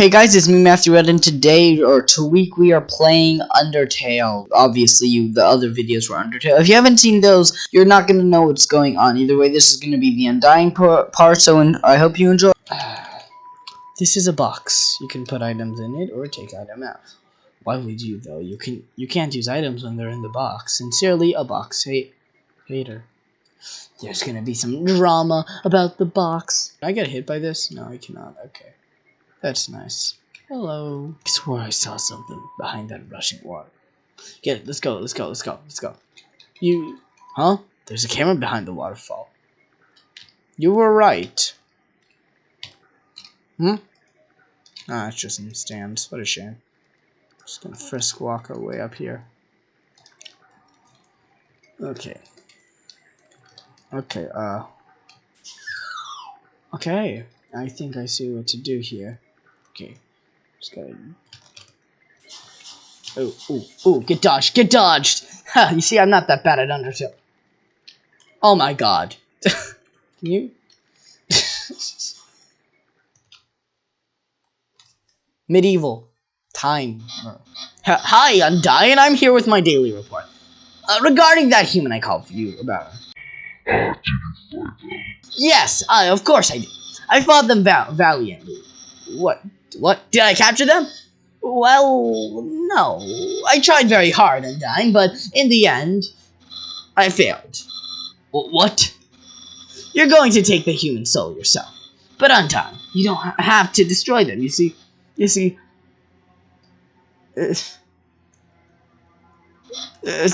Hey guys, it's me, Matthew Red, and today, or to week, we are playing Undertale. Obviously, you the other videos were Undertale. If you haven't seen those, you're not to know what's going on. Either way, this is to be the Undying part, so I hope you enjoy. This is a box. You can put items in it, or take item out. Why would you, though? You can you can't use items when they're in the box. Sincerely, a box hate hater. There's gonna be some drama about the box. Can I get hit by this? No, I cannot. Okay. That's nice. Hello. I swore I saw something behind that rushing water. Get it. Let's go. Let's go. Let's go. Let's go. You. Huh? There's a camera behind the waterfall. You were right. Hmm? Ah, it's just some stands. What a shame. Just gonna frisk walk our way up here. Okay. Okay, uh. Okay. I think I see what to do here. Okay. Just gotta... Oh, oh, oh, get dodged, get dodged! Ha, you see, I'm not that bad at Undertale. Oh my god. Can you? Medieval. Time. Hi, Undyne. I'm here with my daily report. Uh, regarding that human I called for you about. Yes, uh, of course I did. I fought them val valiantly. What? What? Did I capture them? Well, no. I tried very hard, Undyne, but in the end, I failed. What? You're going to take the human soul yourself. But Undyne, you don't ha have to destroy them, you see. You see... Uh, uh,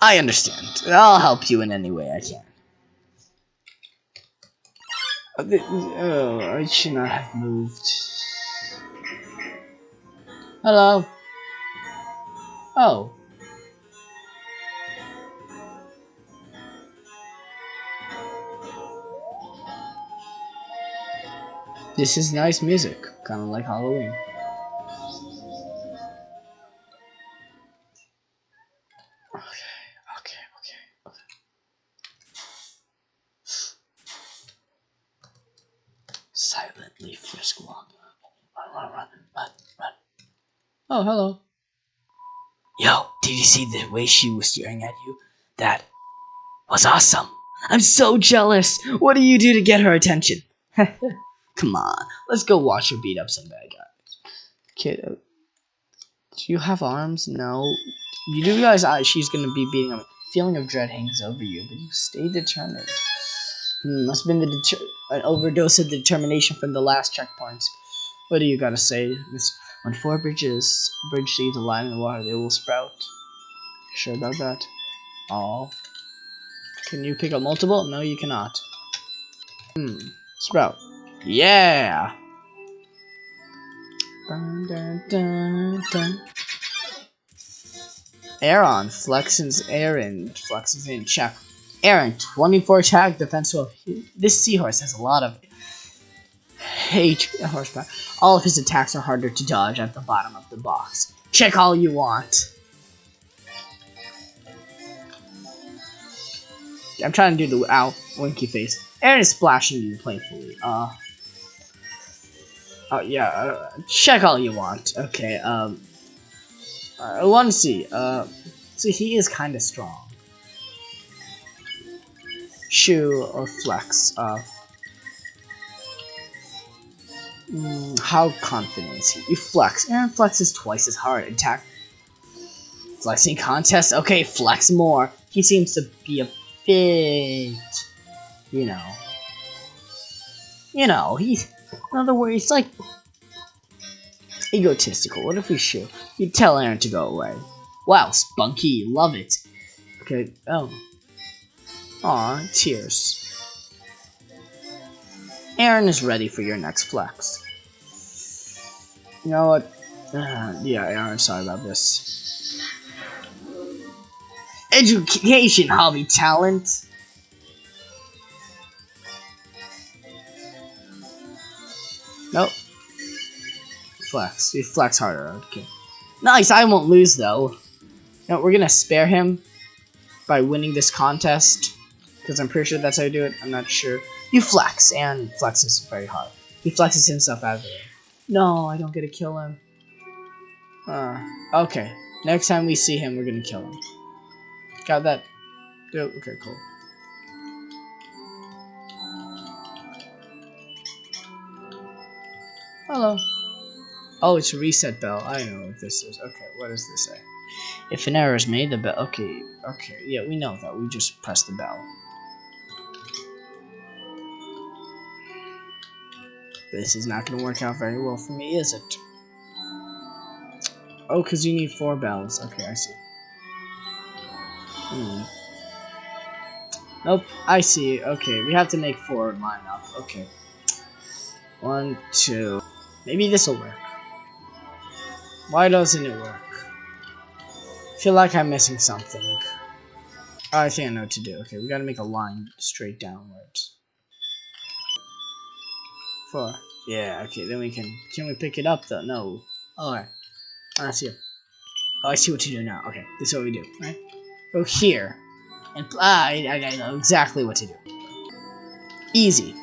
I understand. I'll help you in any way I can. Oh, I should not have moved. Hello. Oh. This is nice music, kind of like Halloween. Oh, hello. Yo, did you see the way she was staring at you? That was awesome. I'm so jealous. What do you do to get her attention? Come on, let's go watch her beat up some bad guys. Kid, uh, do you have arms? No. You do realize uh, she's gonna be beating up. Feeling of dread hangs over you, but you stay determined. Hmm, must have been the an overdose of determination from the last checkpoints. What do you gotta say, Miss? When four bridges bridge seeds align in the water, they will sprout. Sure about that? Oh. Can you pick up multiple? No, you cannot. Hmm. Sprout. Yeah! Dun, dun, dun, dun. Aaron flexes flexes in check. Aaron, 24 attack defense. This seahorse has a lot of H horsepower. All of his attacks are harder to dodge at the bottom of the box. Check all you want. I'm trying to do the ow winky face. Aaron is splashing you playfully. Uh. Oh yeah. Uh, check all you want. Okay. Um. I want to see. Uh. See, he is kind of strong. Shoe or flex. Uh. Mm, how confident is he? You flex. Aaron flexes twice as hard. Attack. Flexing contest. Okay, flex more. He seems to be a bit, you know, you know. He's in other words, like egotistical. What if we shoot? You tell Aaron to go away. Wow, spunky, love it. Okay. Oh. Aw, tears. Aaron is ready for your next flex. You know what? Uh, yeah, Aaron, sorry about this. Education, hobby, talent. Nope. Flex. You flex harder. Okay. Nice, I won't lose though. No, we're gonna spare him by winning this contest. Because I'm pretty sure that's how you do it. I'm not sure. You flex, and flexes very hard. He flexes himself out of the way. No, I don't get to kill him. Uh, okay. Next time we see him, we're gonna kill him. Got that? Okay, cool. Hello. Oh, it's a reset bell. I know what this is. Okay, what does this say? If an error is made, the bell. Okay, okay. Yeah, we know that. We just press the bell. This is not going to work out very well for me, is it? Oh, because you need four bells. Okay, I see. Hmm. Nope, I see. Okay, we have to make four line up. Okay. One, two. Maybe this will work. Why doesn't it work? Feel like I'm missing something. Oh, I think I know what to do. Okay, we gotta make a line straight downwards. Four. Yeah, okay, then we can... Can we pick it up, though? No. Alright. I see. Oh, I see what to do now. Okay, this is what we do, right? Go here. And... Ah, I, I know exactly what to do. Easy.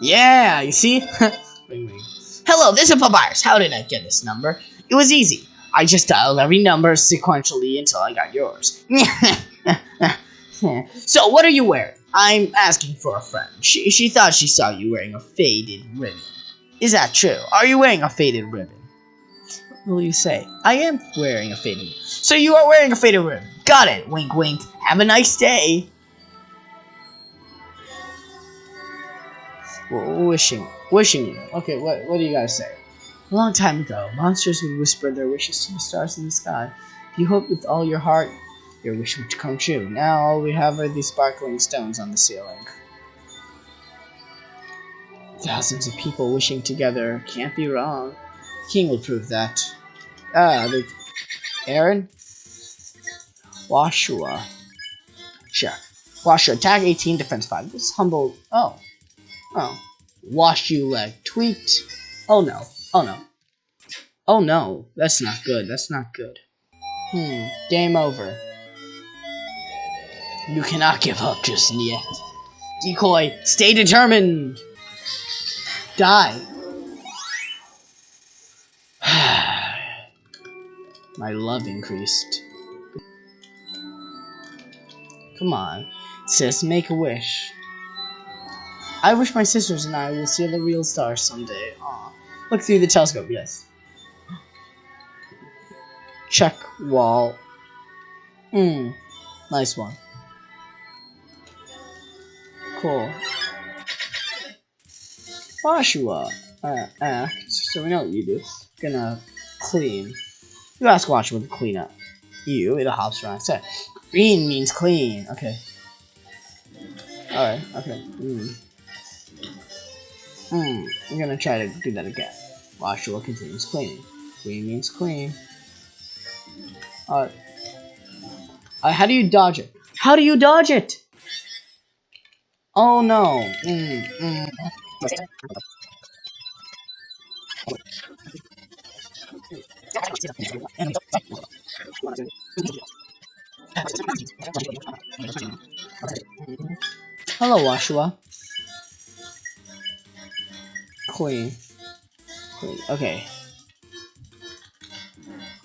Yeah, you see? ring, ring. Hello, this is Papyrus. How did I get this number? It was easy. I just dialed every number sequentially until I got yours. so, what are you wearing? I'm asking for a friend. She, she thought she saw you wearing a faded ribbon. Is that true? Are you wearing a faded ribbon? What will you say? I am wearing a faded So you are wearing a faded ribbon. Got it. Wink, wink. Have a nice day. wishing. Wishing. you. Okay, what, what do you guys say? A long time ago, monsters would whisper their wishes to the stars in the sky. If you hoped with all your heart, your wish would come true. Now all we have are these sparkling stones on the ceiling. Thousands of people wishing together can't be wrong. The king will prove that. Ah, the Aaron? Woshua. Sure. Woshua, attack 18, defense 5. This humble. Oh. Oh. Wash you leg. Tweet. Oh no. Oh no. Oh no, that's not good. That's not good. Hmm, game over. You cannot give up just yet. Decoy, stay determined! Die. My love increased. Come on, sis, make a wish. I wish my sisters and I will see the real stars someday. Aw. Look through the telescope, yes. Check wall. Hmm. Nice one. Cool. Woshua uh, act. So we know what you do. Gonna clean. You ask Woshua to clean up. You, it hops around. Set. Green means clean. Okay. Alright, okay. Hmm. Hmm. I'm gonna try to do that again. Woshua continues cleaning. Clean means clean. Alright. uh, how do you dodge it? How do you dodge it? Oh no. Mm, mm. Hello, Woshua. Queen. Queen. Okay.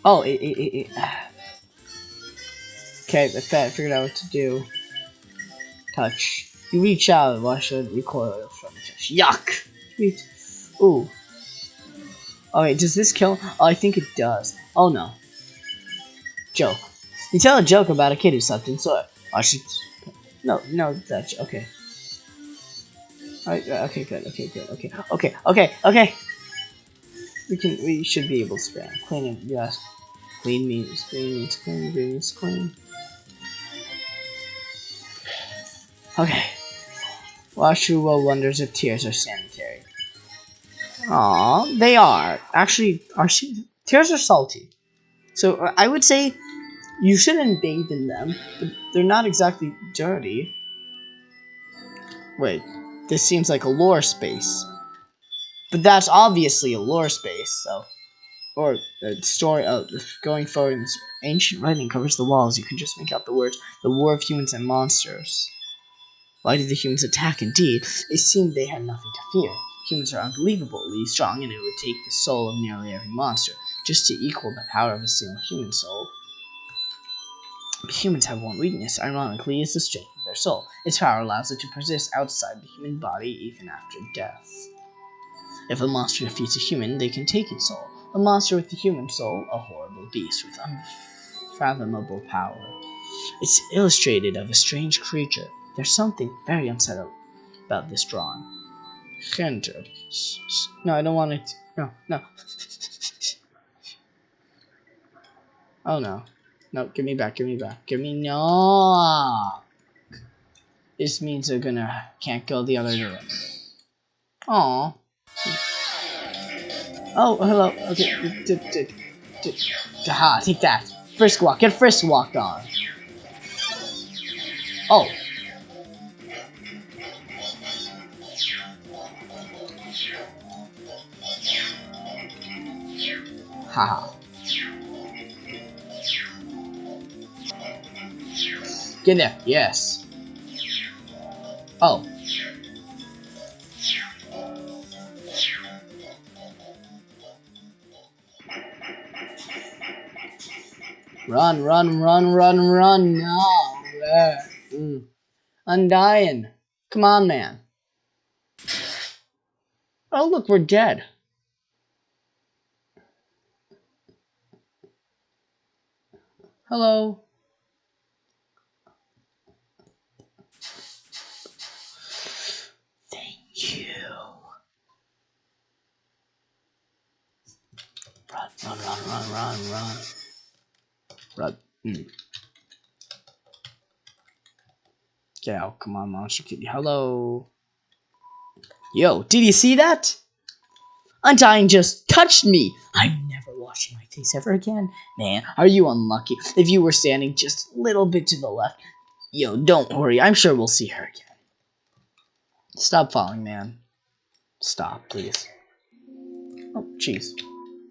Oh, it, it, it, it. Okay, I figured out what to do. Touch. You reach out, wash it, recoil from touch. Yuck! Sweet. Ooh. Oh wait, does this kill? Oh, I think it does. Oh no. Joke. You tell a joke about a kid who slept in soil. Watch it. No, no, that's okay. Alright, uh, okay, good, okay, good, okay, okay, okay, okay. We can, we should be able to spam. Clean it, yes. Clean means, clean means clean, means clean. Okay. Woshua wonders if tears are sanitary. Aw, they are. Actually, are tears are salty. So uh, I would say you shouldn't bathe in them, but they're not exactly dirty. Wait, this seems like a lore space. But that's obviously a lore space, so. Or a story of going forward. in this Ancient writing covers the walls. You can just make out the words "the war of humans and monsters." Why did the humans attack? Indeed, it seemed they had nothing to fear. Humans are unbelievably strong, and it would take the soul of nearly every monster just to equal the power of a single human soul. Humans have one weakness, ironically, is the strength of their soul. Its power allows it to persist outside the human body even after death. If a monster defeats a human, they can take its soul. A monster with a human soul, a horrible beast with unfathomable power. It's illustrated of a strange creature. There's something very unsettling about this drawing. Hunter. No, I don't want it. No, no. oh no. No, give me back, give me back. Give me no. This means they're gonna can't go the other direction. Aww. Oh, hello. Okay. Ha, take that. Frisk walk. Get frisk walked on. Oh. Haha. Get in there. Yes. Oh. Run, run, run, run, run. No. Mm. I'm dying. Come on, man. Oh, look, we're dead. Hello. Thank you. Run, run, run, run, run, run. Mm. Get out. Come on, Monster Kitty. Hello. Yo, did you see that? Undyne just touched me. I'm never washing my face ever again. Man, are you unlucky? If you were standing just a little bit to the left. Yo, don't worry. I'm sure we'll see her again. Stop falling, man. Stop, please. Oh, jeez.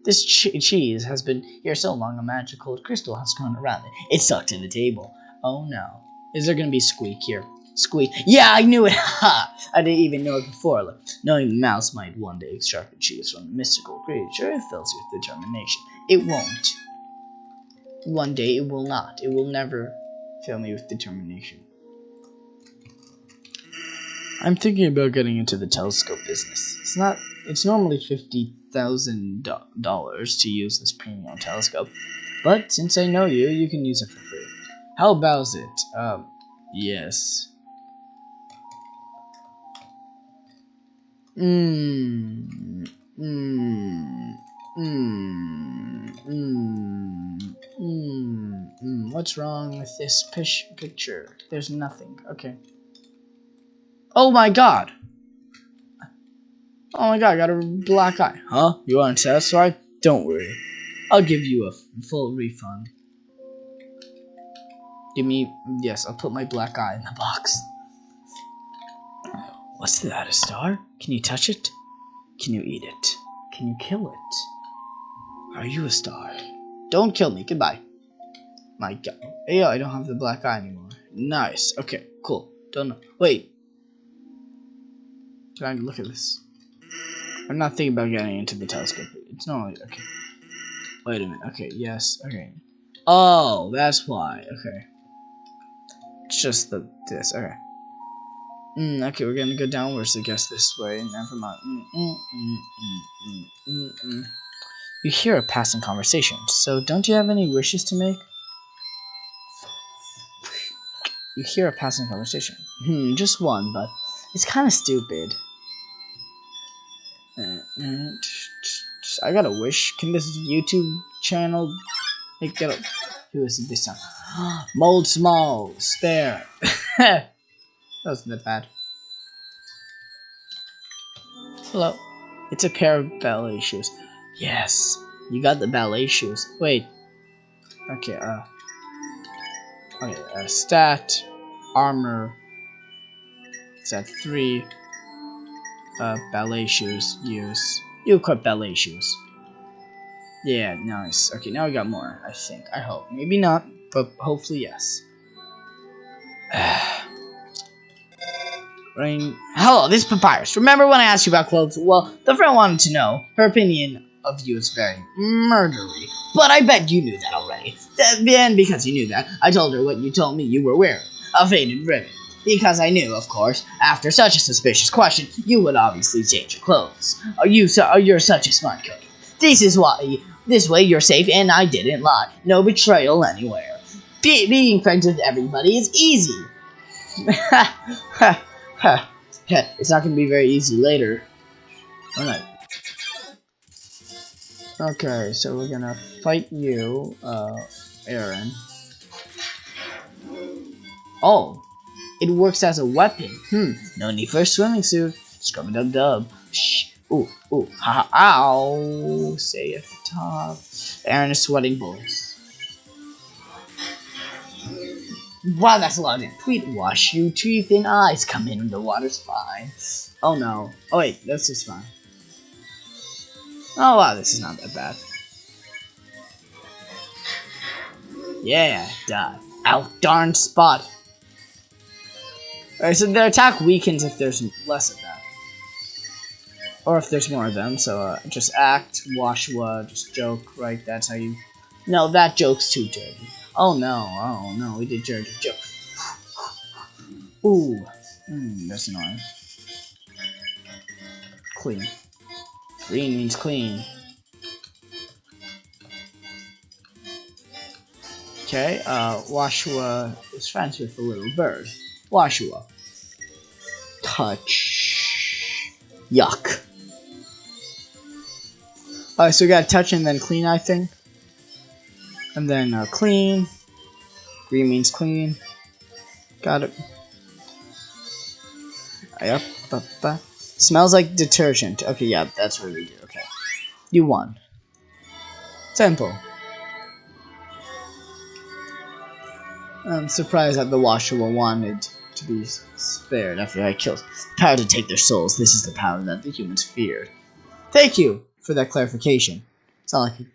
This cheese has been here so long a magical crystal has gone around it. It's stuck to the table. Oh no. Is there gonna be squeak here? Squeak. Yeah, I knew it! Ha! I didn't even know it before. Look, knowing the mouse might one day extract the cheese from the mystical creature, fills you with determination. It won't. One day it will not. It will never fill me with determination. I'm thinking about getting into the telescope business. It's not. It's normally fifty thousand dollars to use this premium telescope, but since I know you, you can use it for free. How about it? Um, yes. Mmm. Mmm. Mmm. Mmm. Mmm. Mmm. What's wrong with this picture? There's nothing. Okay. Oh my god! Oh my god, I got a black eye. Huh? You aren't satisfied? Don't worry. I'll give you a full refund. Give me... Yes, I'll put my black eye in the box. What's that, a star? Can you touch it? Can you eat it? Can you kill it? Are you a star? Don't kill me. Goodbye. My god. Hey, I don't have the black eye anymore. Nice. Okay, cool. Don't know. Wait. Can I look at this? I'm not thinking about getting into the telescope. It's not like, okay. Wait a minute. Okay, yes. Okay. Oh, that's why. Okay. It's just the this. Okay. Mm, okay, we're gonna go downwards, I guess, this way. Never mind. Mm, mm, mm, you hear a passing conversation, so don't you have any wishes to make? You hear a passing conversation. Hmm, just one, but it's kind of stupid. I got a wish. Can this YouTube channel make it? Who is this time? Moldsmals. There. that wasn't that bad. Hello. It's a pair of ballet shoes. Yes. You got the ballet shoes. Wait. Okay, uh. Okay, uh, stat. Armor. It's at 3 uh, ballet shoes use. You equip ballet shoes. Yeah, nice. Okay, now we got more, I think. I hope. Maybe not, but hopefully yes. Rain. Hello, this is Papyrus. Remember when I asked you about clothes? Well, the friend wanted to know. Her opinion of you is very murdery. But I bet you knew that already. Then, because you knew that, I told her what you told me you were wearing. A faded ribbon. Because I knew, of course, after such a suspicious question, you would obviously change your clothes. Are you so? Are you're such a smart cookie? This is why. This way you're safe, and I didn't lie. No betrayal anywhere. Be being friends with everybody is easy. it's not gonna be very easy later. Alright. Okay, so we're gonna fight you, uh, Aaron. Oh, it works as a weapon. Hmm, no need for a swimming suit. Scrub dub dub. Shh. Ooh, ooh, ha ha, ow. Say at the top. Aaron is sweating bullets. Wow, that's a lot of tweet. Wash you teeth and eyes. Come in, the water's fine. Oh no. Oh wait, this is fine. Oh wow, this is not that bad. Yeah, die. Out darn spot. Alright, so their attack weakens if there's less of that. Or if there's more of them, so uh, just act, wash, Woshua, just joke, right? That's how you... No, that joke's too dirty. Oh no, oh no, we did dirty joke. Ooh, mm, that's annoying. Clean. Green means clean. Okay, uh, Woshua is friends with the little bird. Woshua. Touch. Yuck. Alright, so we got touch and then clean, I think. And then uh, clean. Green means clean. Got it. Yep. Smells like detergent. Okay, yeah, that's what we do. Okay. You won. Simple. I'm surprised that the Woshua wanted to be spared after I killed. Power to take their souls. This is the power that the humans feared. Thank you for that clarification. It's not like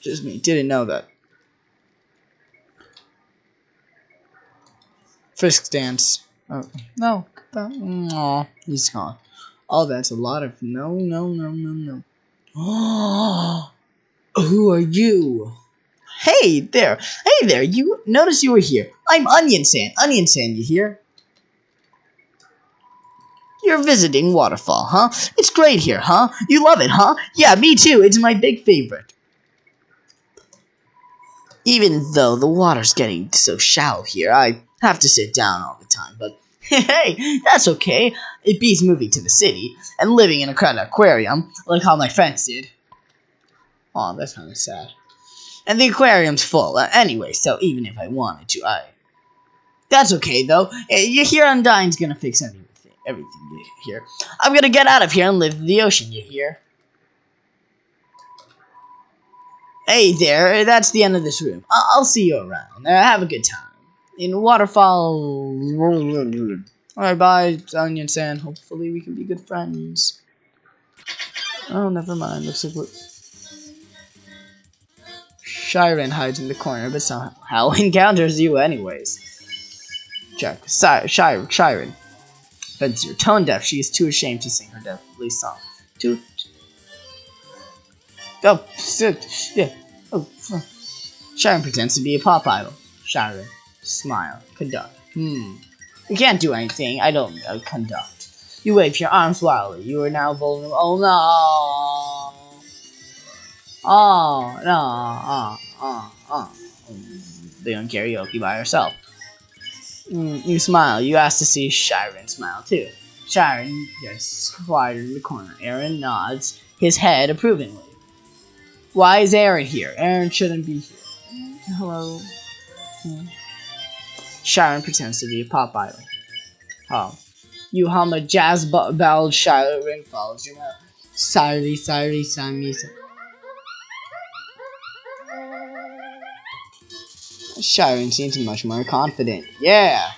just me didn't know that. Frisk dance. Oh no. Aw, he's gone. Oh, that's a lot of no, no, no, no, no. Oh, who are you? Hey there, hey there. You notice you were here. I'm Onionsan. Onion Sand, you here? You're visiting Waterfall, huh? It's great here, huh? You love it, huh? Yeah, me too. It's my big favorite. Even though the water's getting so shallow here, I have to sit down all the time, but hey, that's okay. It beats moving to the city and living in a crowded aquarium, like how my friends did. Oh, that's kind of sad. And the aquarium's full. Uh, anyway, so even if I wanted to, I... That's okay, though. Eh, you hear Undyne's gonna fix everything, everything here. I'm gonna get out of here and live in the ocean, you hear? Hey there, that's the end of this room. I I'll see you around. Uh, have a good time in Waterfall. Alright, bye, Onionsan. Hopefully we can be good friends. Oh, never mind. Looks like what... Shyren hides in the corner, but somehow encounters you anyways. Check. Sy Shy Shyren. But you're tone deaf. She is too ashamed to sing her deathly song. Too... Oh, yeah. Oh, Shyren pretends to be a pop idol. Shyren. Smile. Conduct. Hmm. You can't do anything. I don't uh, conduct. You wave your arms wildly. You are now vulnerable. Oh no! Oh no! Oh, oh, oh. Doing karaoke by herself. Mm, you smile. You ask to see Shyren smile too. Shyren gets quieter in the corner. Aaron nods his head approvingly. Why is Aaron here? Aaron shouldn't be here. Hello. Hmm. Shyren pretends to be a pop idol. Oh. You hum a jazz ballad Shyren follows you mouth. Sorry, sorry, Sammy. Sharon seems much more confident. Yeah!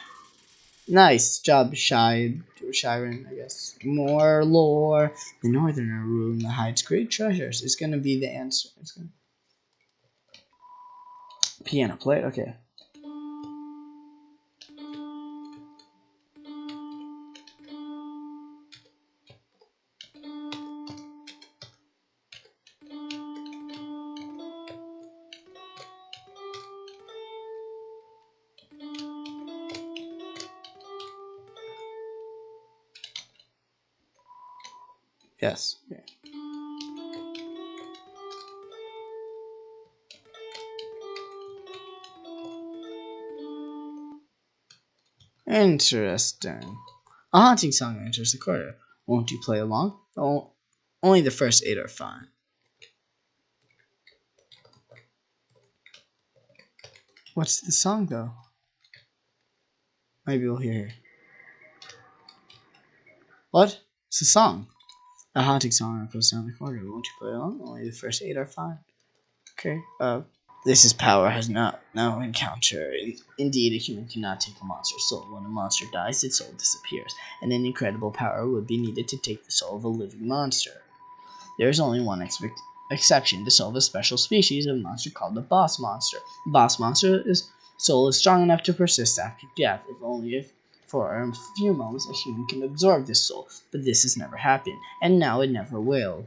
Nice job, Shy Shyren, I guess. More lore. The Northerner room that hides great treasures is gonna be the answer. It's gonna... Piano play? Okay. Yes. Okay. Interesting. A haunting song enters the choir. Won't you play along? Oh, only the first eight are fine. What's the song, though? Maybe we'll hear. What? It's a song. A haunting song echoes down the corridor. Won't you play along? Only the first eight are fine. Okay. Uh, this is power has not no encounter. Indeed, a human cannot take a monster's soul. When a monster dies, its soul disappears, and an incredible power would be needed to take the soul of a living monster. There is only one expect exception to solve a special species of monster called the boss monster. The boss monster's soul is strong enough to persist after death, if only if for a few moments a human can absorb this soul, but this has never happened, and now it never will.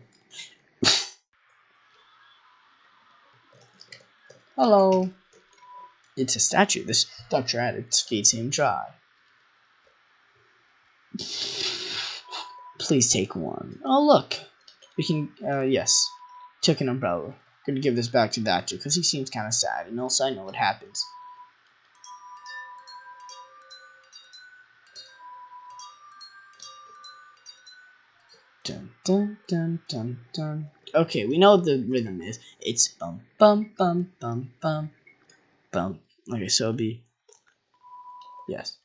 Hello. It's a statue. The structure at its feet seemed dry. Please take one. Oh, look. We can, uh, yes. Took an umbrella. Gonna give this back to Doctor because he seems kind of sad, and also I know what happens. Dun dun dun dun. Okay, we know what the rhythm is. It's bum bum bum bum bum bum. Okay, so it'll be yes.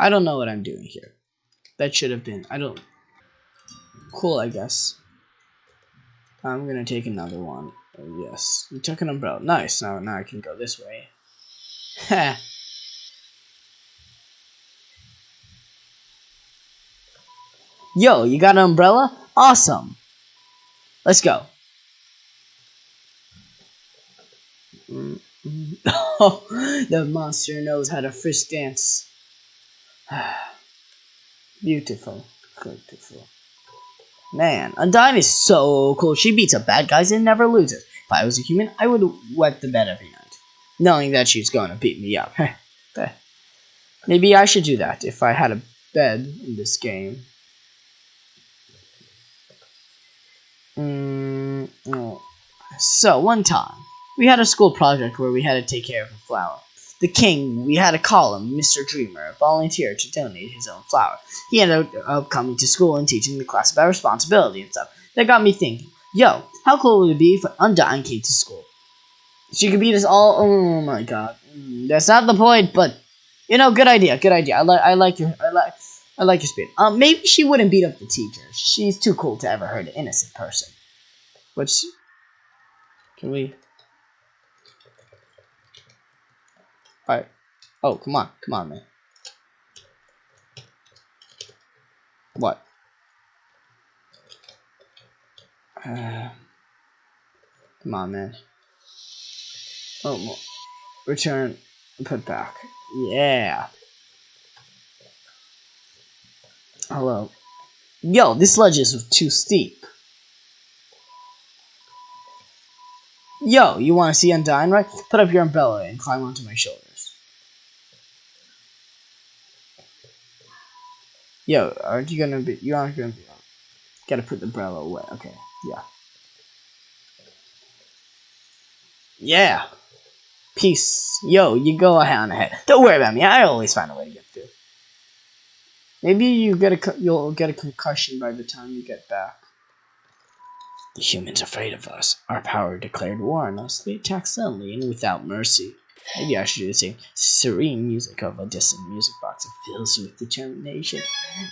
I don't know what I'm doing here. That should have been, I don't, cool, I guess. I'm gonna take another one. Oh, yes, you took an umbrella. Nice, now, now I can go this way. Ha! Yo, you got an umbrella? Awesome! Let's go. The monster knows how to frisk dance. beautiful. Beautiful. Man, Undyne is so cool. She beats up bad guys and never loses. If I was a human, I would wet the bed every night, knowing that she's to beat me up. Maybe I should do that if I had a bed in this game. Mm, oh. So, one time, we had a school project where we had to take care of a flower the king, we had to call Mr. Dreemurr, volunteered to donate his own flower. He ended up coming to school and teaching the class about responsibility and stuff. That got me thinking, yo, how cool would it be if Undyne came to school? She could beat us all. Oh my god, mm, that's not the point. But you know, good idea, good idea. I like, I like your, I like, I like your spirit. Um, maybe she wouldn't beat up the teacher. She's too cool to ever hurt an innocent person. Which, can we? Alright. Oh, come on. Come on, man. What? Uh, come on, man. Oh, return, put back. Yeah. Hello. Yo, this ledge is too steep. Yo, you want to see Undyne, right? Put up your umbrella and climb onto my shoulder. Yo, aren't you gonna be? You aren't gonna be. Gotta put the umbrella away. Okay. Yeah. Yeah. Peace. Yo, you go ahead on ahead. Don't worry about me. I always find a way to get through. Maybe you get a you'll get a concussion by the time you get back. The humans are afraid of us. Our power declared war on us. They attack suddenly and without mercy. Maybe I should same. Serene music of a distant music box that fills you with determination.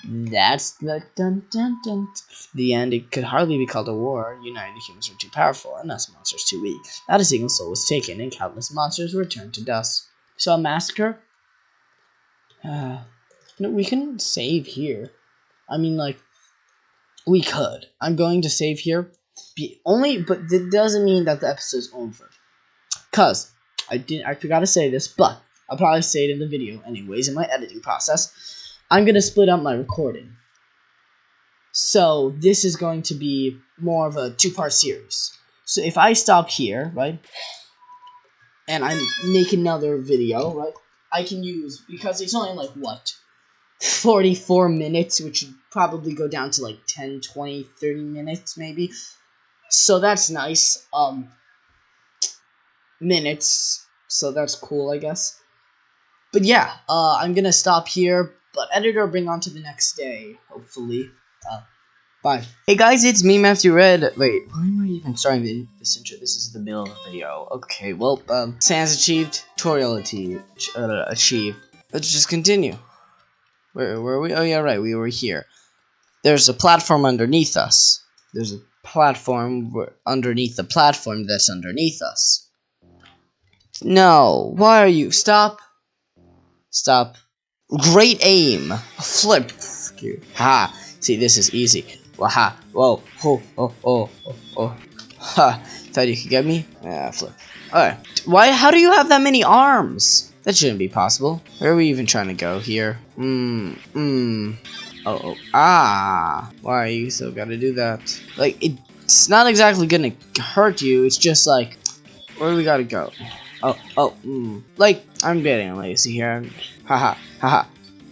That's the dun dun dun. The end. It could hardly be called a war. United humans were too powerful, and us monsters too weak. Not a single soul was taken, and countless monsters were turned to dust. So a massacre. Uh, no, we can save here. I mean, like, we could. I'm going to save here. Be only, but that doesn't mean that the episode's over. Cause I didn't. I forgot to say this, but I'll probably say it in the video anyways in my editing process. I'm gonna split up my recording. So this is going to be more of a two-part series. So if I stop here, right, and I make another video, right, I can use because it's only like what 44 minutes, which would probably go down to like 10, 20, 30 minutes maybe. So that's nice. Um minutes. So that's cool, I guess. But yeah, uh, I'm gonna stop here. But editor, bring on to the next day, hopefully. Uh, bye. Hey guys, it's me, Matthew Red. Wait, why am I even starting this intro? This is the middle of the video. Okay, well, um, sans achieved, tutorial achieved. Uh, achieved. Let's just continue. Where were we? Oh yeah, right. We were here. There's a platform underneath us. There's a platform underneath the platform that's underneath us. No, why are you? Stop. Stop. Great aim. Flip. Ha. See, this is easy. Waha. Whoa. Oh, oh, oh, oh, oh. Ha. Thought you could get me? Yeah, flip. Alright. Why? How do you have that many arms? That shouldn't be possible. Where are we even trying to go here? Mmm. Mmm. Oh, oh. Ah. Why are you still gotta do that? Like, it's not exactly gonna hurt you. It's just like, where do we gotta go? Oh, oh, mm. Like, I'm getting lazy here. Haha, haha.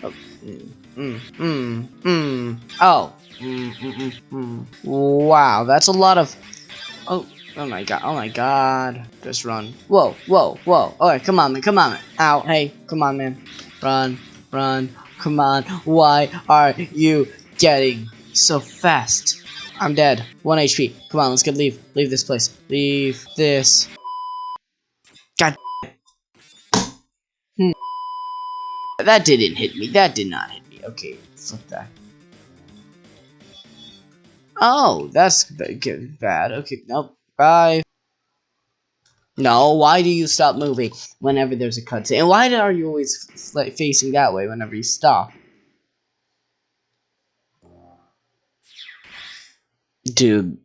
Oh, mm, mm, mm, mm. Oh, mm, mm, mm, mm. Wow, that's a lot of. Oh, oh my god, oh my god. Just run. Whoa, whoa, whoa. Alright, come on, man, come on, man. Ow, hey, come on, man. Run, run, come on. Why are you getting so fast? I'm dead. 1 HP. Come on, let's get leave. Leave this place. Leave this God. Hmm. That didn't hit me. That did not hit me. Okay, flip that. Oh, that's bad. Okay, nope. Bye. No, why do you stop moving whenever there's a cutscene? And why are you always facing that way whenever you stop? Dude,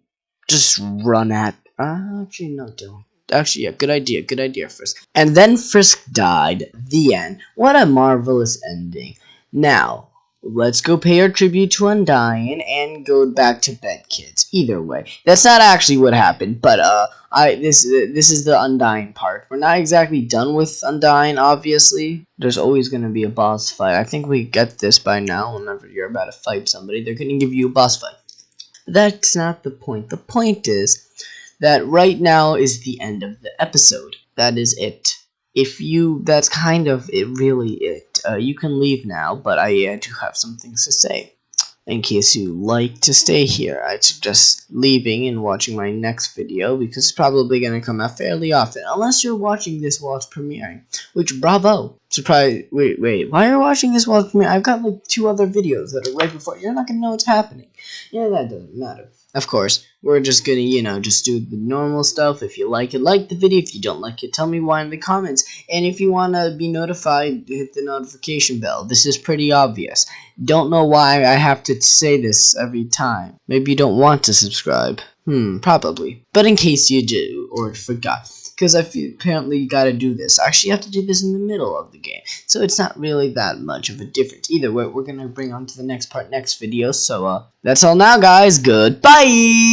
just run at... Uh, actually, no, don't. Actually, yeah, good idea, good idea, Frisk. And then Frisk died. The end. What a marvelous ending. Now, let's go pay our tribute to Undyne and go back to bed, kids. Either way, that's not actually what happened, but uh, I this this is the Undyne part. We're not exactly done with Undyne, obviously. There's always gonna be a boss fight. I think we get this by now. Whenever you're about to fight somebody, they're gonna give you a boss fight. That's not the point. The point is that right now is the end of the episode. That is it. If you, that's kind of it, really it. Uh, you can leave now, but I uh, do have some things to say in case you like to stay here. I suggest leaving and watching my next video because it's probably going to come out fairly often. Unless you're watching this while it's premiering. Which, bravo. Surprise. Wait, wait. Why are you watching this while premiering? I've got like two other videos that are right before. You're not to know what's happening. Yeah, that doesn't matter. Of course, we're just gonna, you know, just do the normal stuff. If you like it, like the video. If you don't like it, tell me why in the comments. And if you want to be notified, hit the notification bell. This is pretty obvious. Don't know why I have to say this every time. Maybe you don't want to subscribe. Hmm, probably. But in case you do, or forgot because I apparently you gotta do this. Actually have to do this in the middle of the game, so it's not really that much of a difference. Either way, we're gonna bring on to the next part next video, so uh, that's all now, guys. Goodbye!